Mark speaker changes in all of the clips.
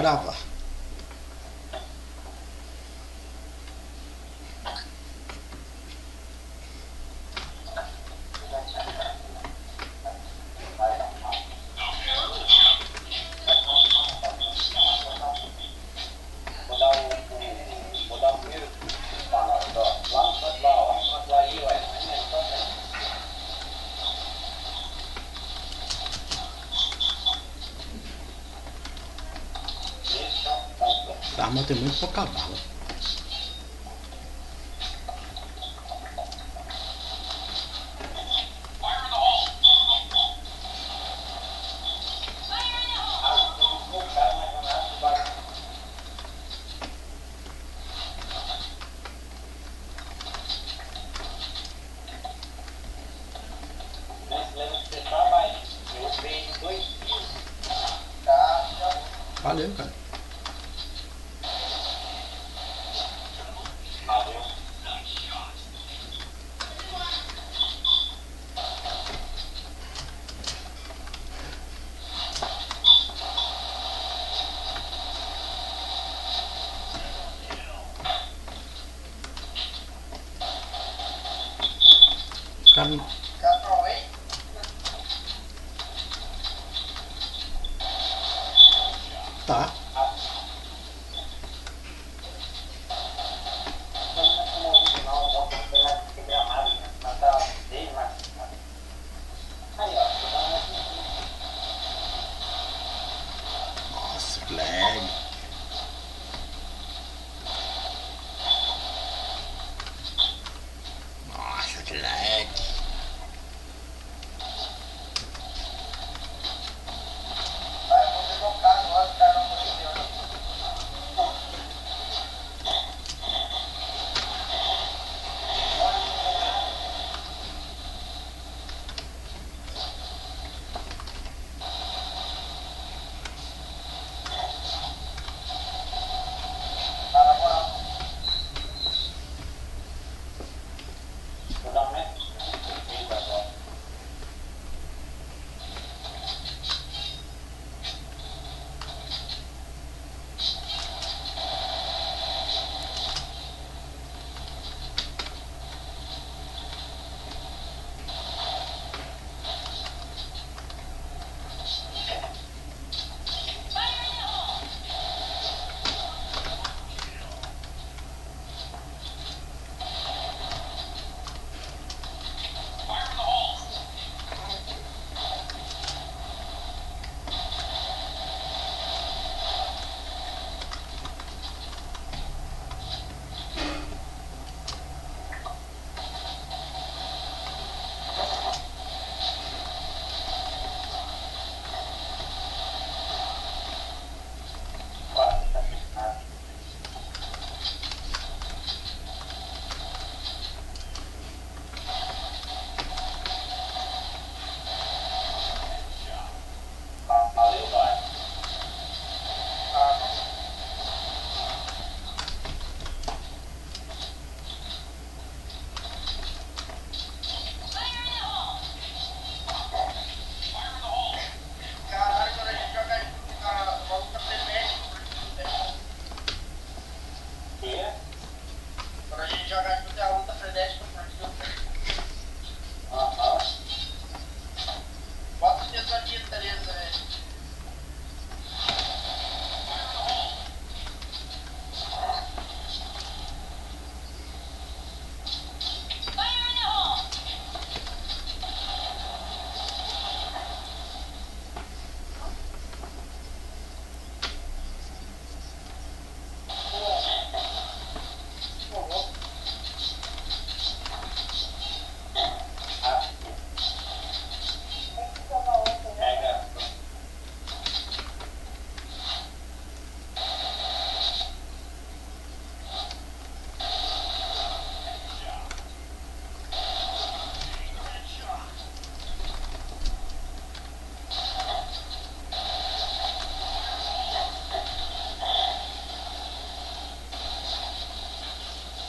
Speaker 1: gravar. Arma tem muito pouca bala. Valeu, cara. Cara, tá.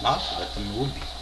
Speaker 1: Nossa, vai ter noob.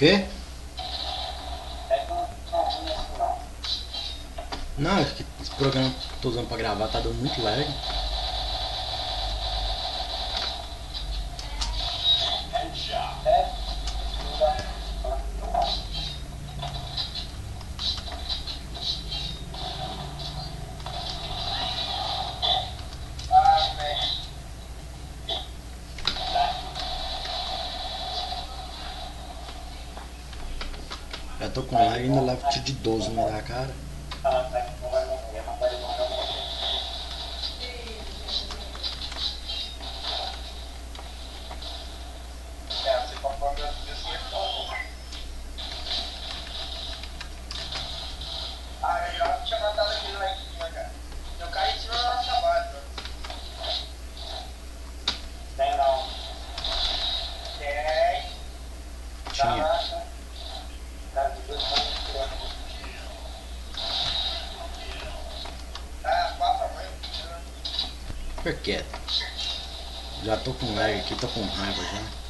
Speaker 1: Quê?
Speaker 2: Não,
Speaker 1: acho que esse programa que eu tô usando pra gravar tá dando muito lag. Eu tô com lá e lágrima, lavo de 12 na minha cara. fica quieto. Já tô com lag aqui, tô com raiva já.